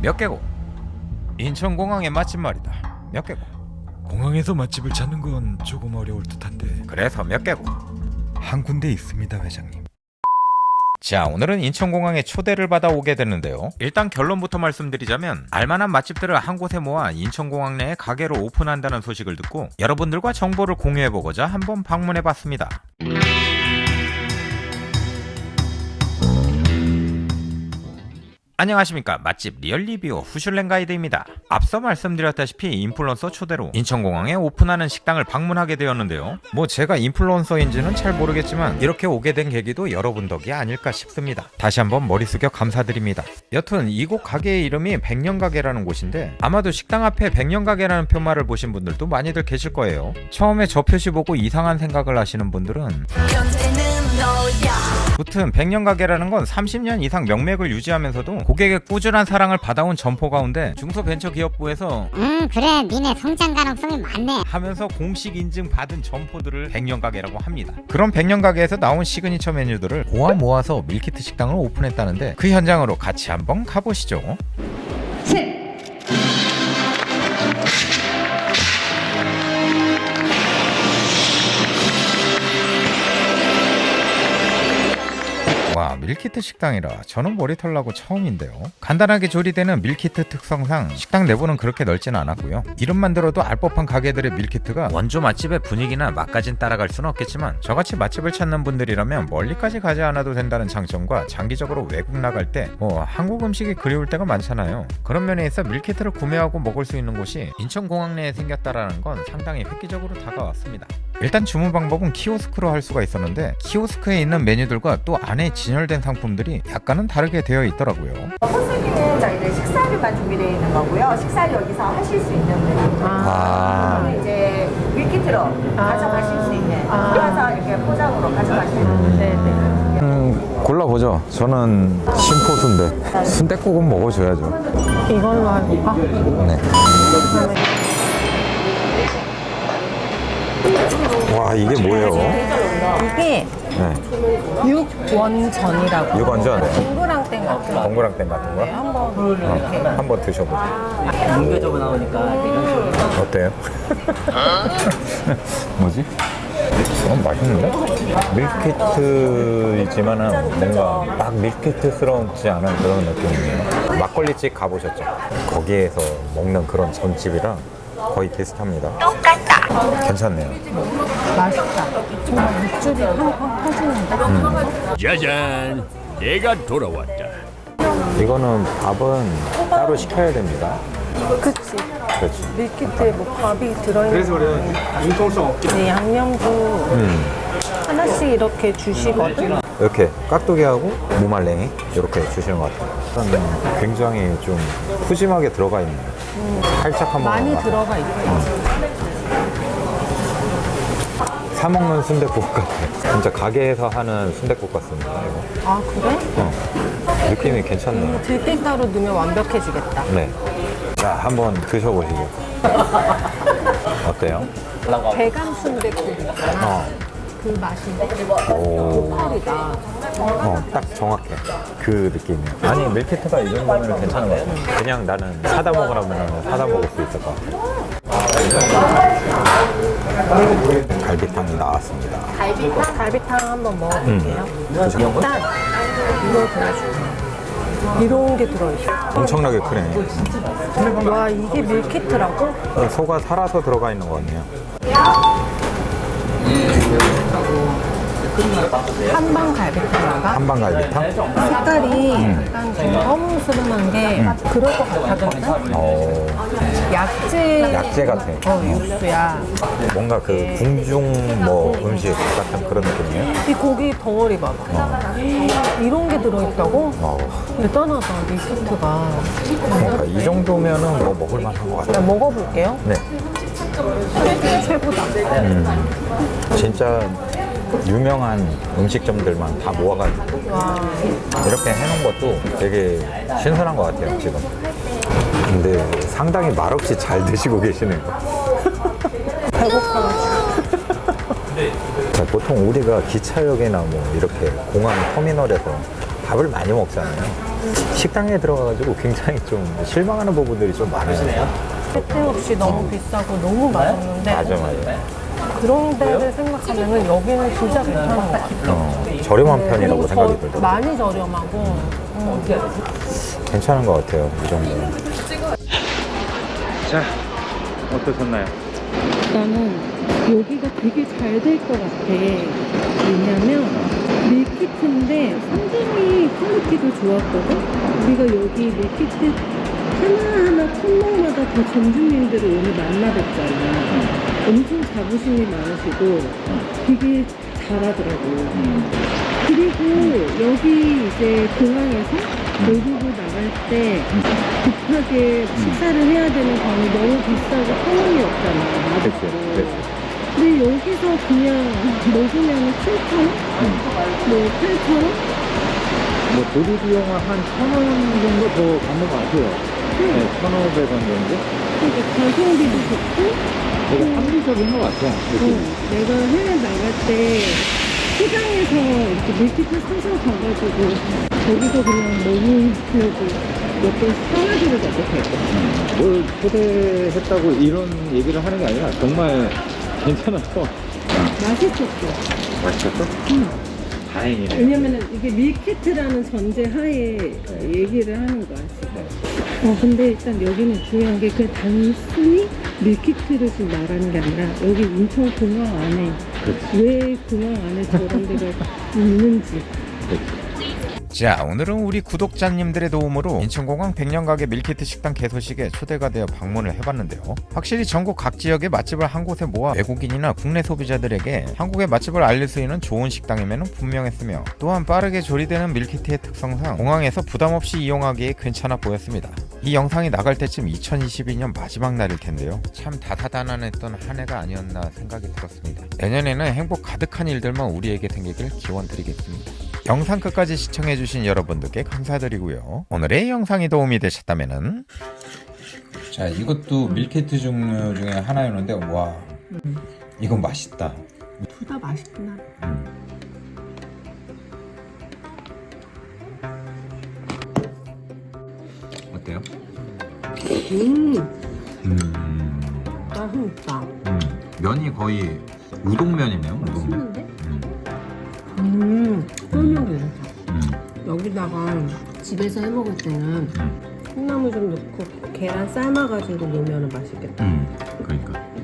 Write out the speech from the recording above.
몇 개고? 인천공항의 맛집 말이다. 몇 개고? 공항에서 맛집을 찾는 건 조금 어려울 듯한데 그래서 몇 개고? 한 군데 있습니다 회장님 자 오늘은 인천공항에 초대를 받아 오게 됐는데요 일단 결론부터 말씀드리자면 알만한 맛집들을 한 곳에 모아 인천공항 내에 가게를 오픈한다는 소식을 듣고 여러분들과 정보를 공유해보고자 한번 방문해봤습니다 안녕하십니까. 맛집 리얼리뷰 후슐랭 가이드입니다. 앞서 말씀드렸다시피 인플루언서 초대로 인천공항에 오픈하는 식당을 방문하게 되었는데요. 뭐 제가 인플루언서인지는 잘 모르겠지만 이렇게 오게 된 계기도 여러분 덕이 아닐까 싶습니다. 다시 한번 머리 숙여 감사드립니다. 여튼 이곳 가게의 이름이 백년가게라는 곳인데 아마도 식당 앞에 백년가게라는 표말을 보신 분들도 많이들 계실 거예요. 처음에 저 표시 보고 이상한 생각을 하시는 분들은 무튼 백년 가게라는 건 30년 이상 명맥을 유지하면서도 고객의 꾸준한 사랑을 받아온 점포 가운데 중소벤처기업부에서 음 그래 니네 성장 가능성이 많네 하면서 공식 인증 받은 점포들을 백년 가게라고 합니다. 그런 백년 가게에서 나온 시그니처 메뉴들을 모아 모아서 meal kit 식당을 오픈했다는데 그 현장으로 같이 한번 가보시죠. 와 meal kit 식당이라 저는 머리 털 나고 처음인데요. 간단하게 조리되는 meal kit 특성상 식당 내부는 그렇게 넓지는 않았고요. 이름만 들어도 알 법한 가게들의 meal kit가 원조 맛집의 분위기나 맛까진 따라갈 수는 없겠지만 저같이 맛집을 찾는 분들이라면 멀리까지 가지 않아도 된다는 장점과 장기적으로 외국 나갈 때 뭐 한국 음식이 그리울 때가 많잖아요. 그런 면에 있어 meal kit를 구매하고 먹을 수 있는 곳이 인천공항 내에 생겼다라는 건 상당히 획기적으로 다가왔습니다. 일단 주문 방법은 키오스크로 할 수가 있었는데 키오스크에 있는 메뉴들과 또 안에 진열 된 상품들이 약간은 다르게 되어 있더라고요. 호수기는 저희들 식사류만 준비되어 있는 거고요. 식사류 여기서 하실 수 있는 분이 아, 이제 밀키트로 가져가실 수 있는 그래서 이렇게 포장으로 가져가시는 네, 네. 음, 골라보죠. 저는 심포수인데 순대국은 먹어줘야죠. 이걸로 해볼까? 네. 와 이게 뭐예요? 이게 네. 육원전이라고 육원전? 네. 동그랑땡 같은 거 동그랑땡 같은 거? 한번 이렇게 한번 드셔보세요. 뭉겨져고 나오니까 어때요? 뭐지? 어, 맛있는데? 밀키트이지만은 뭔가 막 밀키트스러운지 않은 그런 느낌이에요. 막걸리집 가보셨죠? 거기에서 먹는 그런 전집이랑 거의 비슷합니다. 똑같다. 괜찮네요. 맛있다. 정말 육즙이 팡팡 터지는데? 짜잔, 내가 돌아왔다. 이거는 밥은 따로 시켜야 됩니다. 그치. 그렇지. 밀키트에 뭐 밥이 들어있는 그래서 그래. 융통성 없게. 네, 양념도 음. 하나씩 이렇게 주시거든? 이렇게 깍두기하고 무말랭이 이렇게 주시는 것 같아요. 일단 굉장히 좀 푸짐하게 들어가 있네요. 살짝 한번 많이 맛- 들어가 있어요. 사 먹는 순대국 같아. 진짜 가게에서 하는 순대국 같습니다. 이거. 아, 그래? 어. 느낌이 괜찮네요. 들깨가루 넣으면 완벽해지겠다. 네. 자, 한번 드셔보시죠. 어때요? 대감 순대국. 어. 그 맛인데? 오. 펄이다. 어, 딱 정확해. 그 느낌이에요. 아니, 밀키트가 이 정도면 괜찮은 것 같아. 그냥 나는 사다 먹으라면 사다 먹을 수 있을 것 같아. 갈비탕이 나왔습니다. 갈비탕? 갈비탕 한번 먹어볼게요. 드셔. 일단 이걸 보여줄게요. 이런 게 들어있어. 엄청나게 크네. 와, 이게 밀키트라고? 소가 살아서 들어가 있는 거 같네요. 한방 갈비탕인가? 한방 갈비탕? 색깔이 약간 좀 허무스름한 게 그럴 것 같았거든? 어, 약재, 약재 같아. 어, 육수야. 뭔가 그 궁중 뭐 음식 같은 그런 느낌이에요. 이 고기 덩어리 봐봐. 이런 게 들어있다고? 어, 대단하다, 밀키트가. 그러니까 이 정도면은 뭐 먹을 만한 것 자, 같아요. 먹어볼게요. 네. 최고다. 진짜 유명한 음식점들만 다 모아가지고 와, 이렇게 해놓은 것도 되게 신선한 것 같아요, 지금. 근데 상당히 말없이 잘 드시고 계시네요. 배고파가지고. 자, 보통 우리가 기차역이나 뭐 이렇게 공항 터미널에서 밥을 많이 먹잖아요. 식당에 들어가가지고 굉장히 좀 실망하는 부분들이 좀 많으시네요. 쓸데없이 너무 비싸고 너무 맛없는데 맞아, 맞아. 그런 데를 생각하면 여기는 진짜 괜찮은 것 같아요. 어, 저렴한 편이라고 그리고 생각이 저- 들더라고요. 많이 저렴하고 음. 괜찮은 것 같아요. 이 정도는. 자, 어떠셨나요? 나는 여기가 되게 잘 될 것 같아. 왜냐면 밀키트인데 상당히 퀄리티도 좋았거든. 우리가 여기 밀키트 하나하나 품목마 다다 점주님들을 오늘 만나뵀잖아. 엄청 자부심이 많으시고 되게 잘하더라고. 그리고 여기 이제 공항에서 외국을 나갈 때 급하게 식사를 해야 되는 방이 너무 비싸고 편함이 없잖아. 그치, 맛없고. 그치. 근데 여기서 그냥 먹으면 7,000원? 뭐 8,000원? 뭐 조리 비용은 한천원 정도 더 받는 것 같아요. 네, 천오백 원 정도? 그러니까 가성비도 좋고 되게 합리적인 것 같아요. 어, 내가 해외 나갈 때 시장에서 이렇게 밀키트 사서 가가지고 거기서 그냥 먹으려고 몇번 사가지고 가도 되고 뭘 초대했다고 이런 얘기를 하는 게 아니라 정말 괜찮아서 맛있었어. 맛있었어? 응. 다행이네. 왜냐면은 이게 밀키트라는 전제 하에 얘기를 하는 거야 지금. 어 근데 일단 여기는 중요한 게 그 단순히 밀키트를 지금 말하는 게 아니라 여기 인천 공항 안에 왜 공항 안에 저런 데가 있는지 자 오늘은 우리 구독자님들의 도움으로 인천공항 백년가게 밀키트 식당 개소식에 초대가 되어 방문을 해봤는데요. 확실히 전국 각 지역의 맛집을 한 곳에 모아 외국인이나 국내 소비자들에게 한국의 맛집을 알릴 수 있는 좋은 식당임에는 분명했으며 또한 빠르게 조리되는 밀키트의 특성상 공항에서 부담없이 이용하기에 괜찮아 보였습니다. 이 영상이 나갈 때쯤 2022년 마지막 날일 텐데요. 참 다사다난했던 한 해가 아니었나 생각이 들었습니다. 내년에는 행복 가득한 일들만 우리에게 생기길 기원 드리겠습니다 영상 끝까지 시청해주신 여러분들께 감사드리고요. 오늘의 영상이 도움이 되셨다면은 자 이것도 밀키트 종류 중에 하나였는데 와 이건 맛있다. 둘 다 맛있구나. 어때요? 음, 음, 맛있다. 음 면이 거의 우동면이네요. 우동면. 맛있는데? 음, 음, 쫄면 괜찮다. 음, 여기다가 집에서 해 먹을 때는 콩나물 좀 넣고 계란 삶아가지고 넣으면 맛있겠다. 음, 그러니까